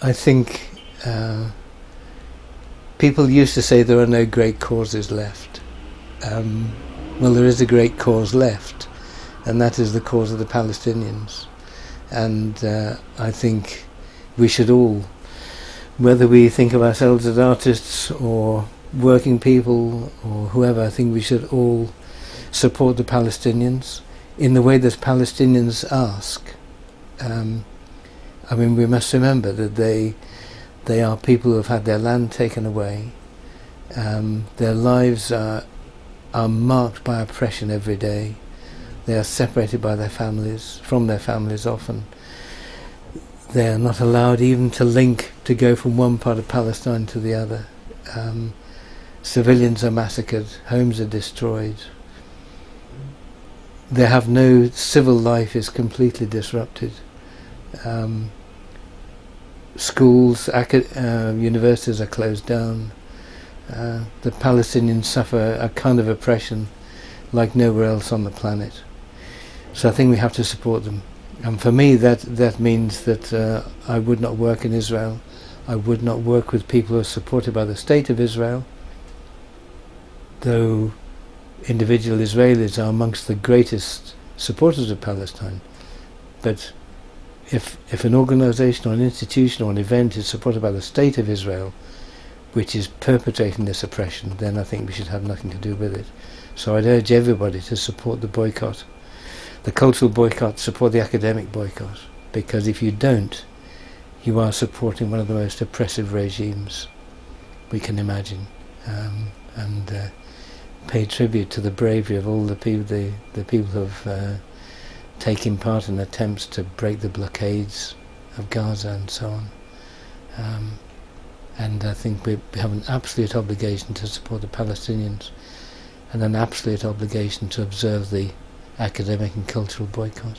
I think uh, people used to say there are no great causes left. Um, well, there is a great cause left, and that is the cause of the Palestinians. And uh, I think we should all, whether we think of ourselves as artists or working people or whoever, I think we should all support the Palestinians in the way that Palestinians ask. Um, I mean, we must remember that they they are people who have had their land taken away. Um, their lives are are marked by oppression every day. They are separated by their families, from their families often. They are not allowed even to link, to go from one part of Palestine to the other. Um, civilians are massacred, homes are destroyed. They have no civil life is completely disrupted. Um, schools, uh, universities are closed down. Uh, the Palestinians suffer a kind of oppression like nowhere else on the planet. So I think we have to support them. And for me, that that means that uh, I would not work in Israel. I would not work with people who are supported by the state of Israel, though individual Israelis are amongst the greatest supporters of Palestine. But if if an organization or an institution or an event is supported by the state of Israel, which is perpetrating this oppression, then I think we should have nothing to do with it. So I'd urge everybody to support the boycott, the cultural boycott, support the academic boycott, because if you don't, you are supporting one of the most oppressive regimes we can imagine, um, and uh, pay tribute to the bravery of all the people, the, the people who have uh, taken part in attempts to break the blockades of Gaza and so on. Um, and I think we have an absolute obligation to support the Palestinians and an absolute obligation to observe the academic and cultural boycott.